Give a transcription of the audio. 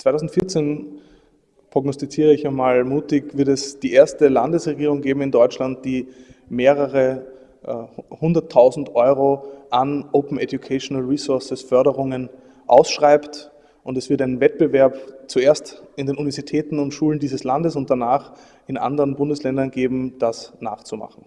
2014 prognostiziere ich einmal mutig, wird es die erste Landesregierung geben in Deutschland, die mehrere äh, Euro an Open Educational Resources Förderungen ausschreibt. Und es wird einen Wettbewerb zuerst in den Universitäten und Schulen dieses Landes und danach in anderen Bundesländern geben, das nachzumachen.